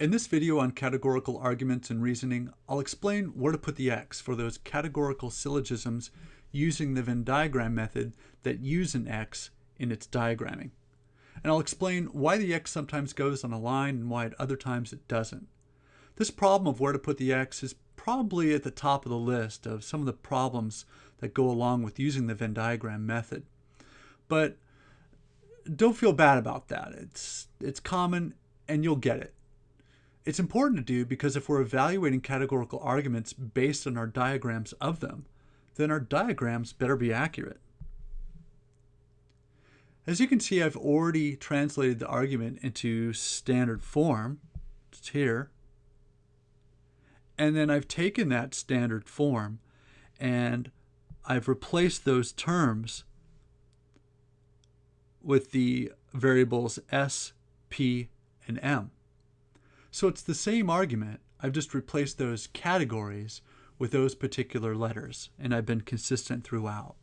In this video on categorical arguments and reasoning, I'll explain where to put the X for those categorical syllogisms using the Venn diagram method that use an X in its diagramming. And I'll explain why the X sometimes goes on a line and why at other times it doesn't. This problem of where to put the X is probably at the top of the list of some of the problems that go along with using the Venn diagram method. But don't feel bad about that. It's, it's common and you'll get it. It's important to do because if we're evaluating categorical arguments based on our diagrams of them, then our diagrams better be accurate. As you can see, I've already translated the argument into standard form. It's here. And then I've taken that standard form and I've replaced those terms with the variables s, p, and m. So it's the same argument. I've just replaced those categories with those particular letters, and I've been consistent throughout.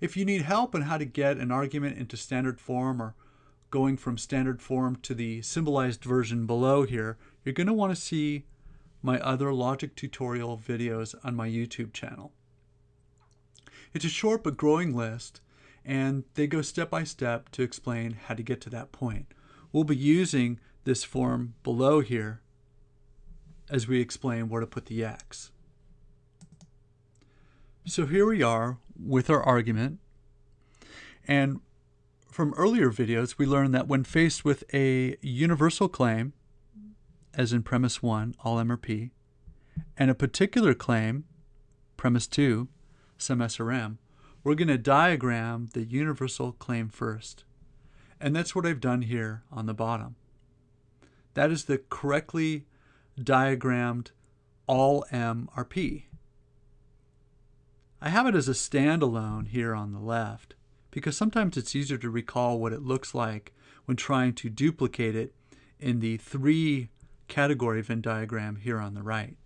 If you need help on how to get an argument into standard form or going from standard form to the symbolized version below here, you're going to want to see my other logic tutorial videos on my YouTube channel. It's a short but growing list, and they go step by step to explain how to get to that point. We'll be using this form below here as we explain where to put the x. So here we are with our argument. And from earlier videos, we learned that when faced with a universal claim, as in premise 1, all M or P, and a particular claim, premise 2, some S or M, we're going to diagram the universal claim first. And that's what I've done here on the bottom. That is the correctly diagrammed all M are P. I have it as a standalone here on the left because sometimes it's easier to recall what it looks like when trying to duplicate it in the three category Venn diagram here on the right.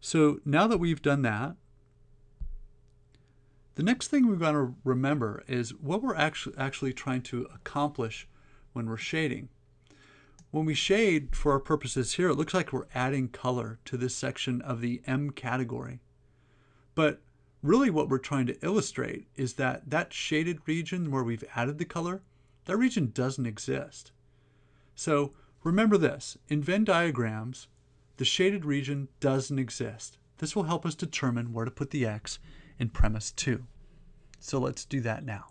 So now that we've done that, the next thing we've got to remember is what we're actually, actually trying to accomplish when we're shading. When we shade for our purposes here, it looks like we're adding color to this section of the M category. But really what we're trying to illustrate is that that shaded region where we've added the color, that region doesn't exist. So remember this, in Venn diagrams, the shaded region doesn't exist. This will help us determine where to put the X in premise 2. So let's do that now.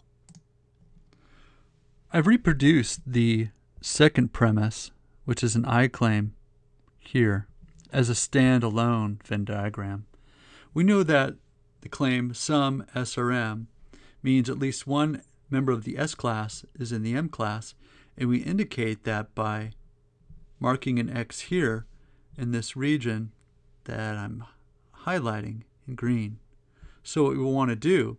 I've reproduced the second premise, which is an I claim, here as a standalone Venn diagram. We know that the claim some SRM means at least one member of the S class is in the M class, and we indicate that by marking an X here in this region that I'm highlighting in green. So what we want to do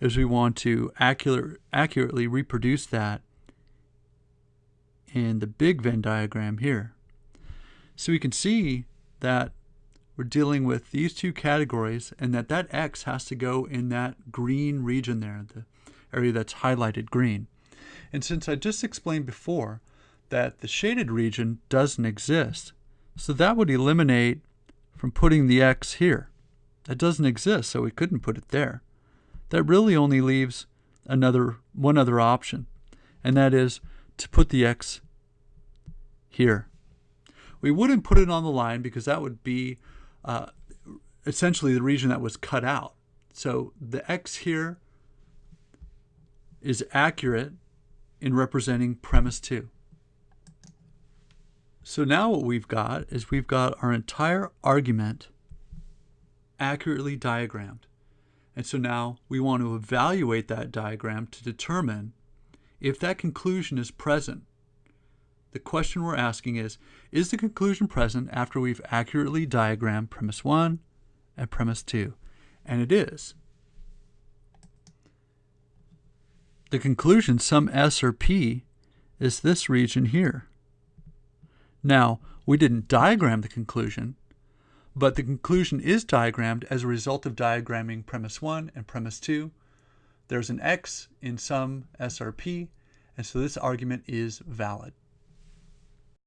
is we want to accurate, accurately reproduce that in the big Venn diagram here. So we can see that we're dealing with these two categories and that that X has to go in that green region there, the area that's highlighted green. And since I just explained before that the shaded region doesn't exist, so that would eliminate from putting the X here. That doesn't exist, so we couldn't put it there. That really only leaves another one other option, and that is to put the x here. We wouldn't put it on the line because that would be uh, essentially the region that was cut out. So the x here is accurate in representing premise 2. So now what we've got is we've got our entire argument accurately diagrammed. And so now we want to evaluate that diagram to determine if that conclusion is present. The question we're asking is, is the conclusion present after we've accurately diagrammed premise 1 and premise 2? And it is. The conclusion, some S or P, is this region here. Now, we didn't diagram the conclusion, but the conclusion is diagrammed as a result of diagramming premise 1 and premise 2. There's an x in some SRP, and so this argument is valid.